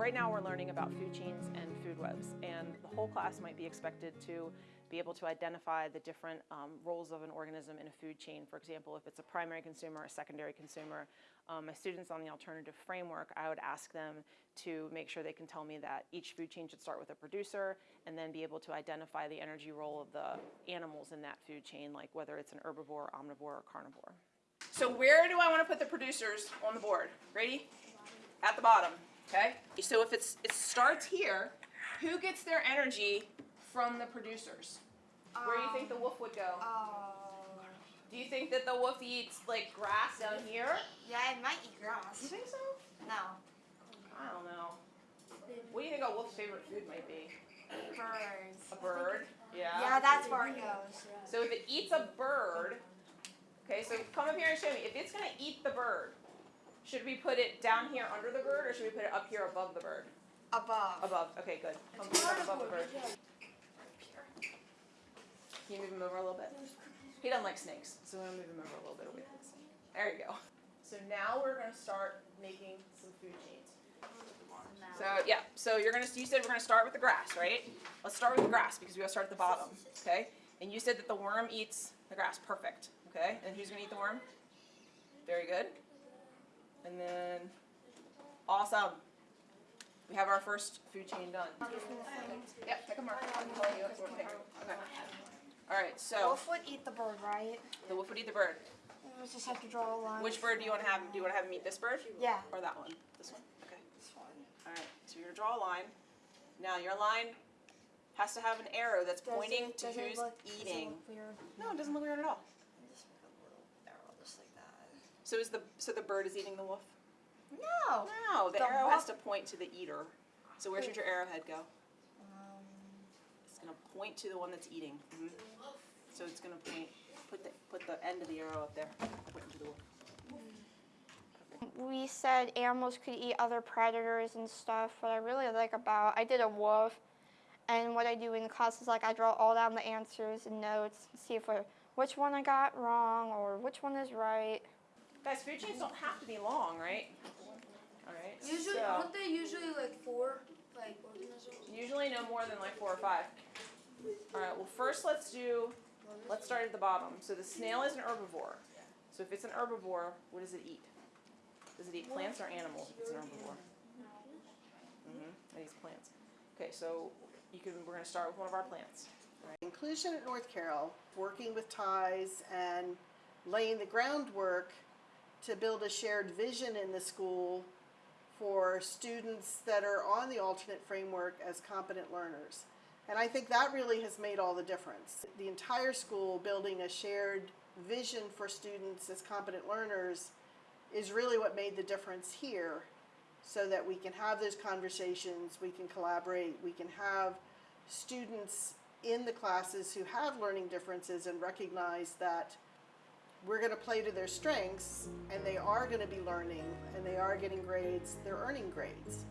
Right now we're learning about food chains and food webs and the whole class might be expected to be able to identify the different um, roles of an organism in a food chain. For example, if it's a primary consumer a secondary consumer, um, my students on the alternative framework, I would ask them to make sure they can tell me that each food chain should start with a producer and then be able to identify the energy role of the animals in that food chain, like whether it's an herbivore, omnivore, or carnivore. So where do I want to put the producers on the board? Ready? At the bottom, okay? So if it's, it starts here, who gets their energy from the producers? Where do you think the wolf would go? Um, oh. Do you think that the wolf eats like grass down here? Yeah, it might eat grass. You think so? No. I don't know. What do you think a wolf's favorite food might be? Birds. A bird? Yeah. Yeah, that's where it goes. So if it eats a bird, okay, so come up here and show me. If it's gonna eat the bird, should we put it down here under the bird or should we put it up here above the bird? Above. Above, okay, good. Come put it up above the bird. Can you move him over a little bit? He doesn't like snakes, so we're gonna move him over a little bit away from the snake. There you go. So now we're gonna start making some food chains. So yeah, so you're gonna, you said we're gonna start with the grass, right? Let's start with the grass because we gotta start at the bottom, okay? And you said that the worm eats the grass, perfect, okay? And who's gonna eat the worm? Very good. And then, awesome. We have our first food chain done. Yep, pick a mark. I'm telling you what we're picking. Okay. All right, so The Wolf would eat the bird, right? the wolf would eat the bird. We just have to draw a line. Which bird do you want to have? Do you want to have him eat this bird Yeah. or that one? This one. Okay. This one. All right. So you're gonna draw a line. Now your line has to have an arrow that's Does pointing it- to who's look- eating. look weird? No, it doesn't look weird at all. Just make a little arrow just like that. So is the so the bird is eating the wolf? No. No, the, The arrow has to point to the eater. So where should your arrowhead go? Um, It's gonna point to the one that's eating. Mhm. So it's gonna point. Put the put the end of the arrow up there, pointing to the wolf. we said animals could eat other predators and stuff. What I really like about I did a wolf, and what I do in class is like I draw all down the answers and notes, and see if I, which one I got wrong or which one is right. Guys, food chains don't have to be long, right? All right. Usually, so- aren't they usually like four, like organisms? Usually no more than like four or five. All right, well first let's do, let's start at the bottom. So the snail is an herbivore. So if it's an herbivore, what does it eat? Does it eat plants or animals if it's an herbivore? Mm-hmm, it eats plants. Okay, so you can, we're gonna start with one of our plants. Inclusion at North Carroll, working with TIES and laying the groundwork to build a shared vision in the school for students that are on the alternate framework as competent learners. And I think that really has made all the difference. The entire school building a shared vision for students as competent learners is really what made the difference here so that we can have those conversations, we can collaborate, we can have students in the classes who have learning differences and recognize that we're going to play to their strengths and they are going to be learning and they are getting grades, they're earning grades.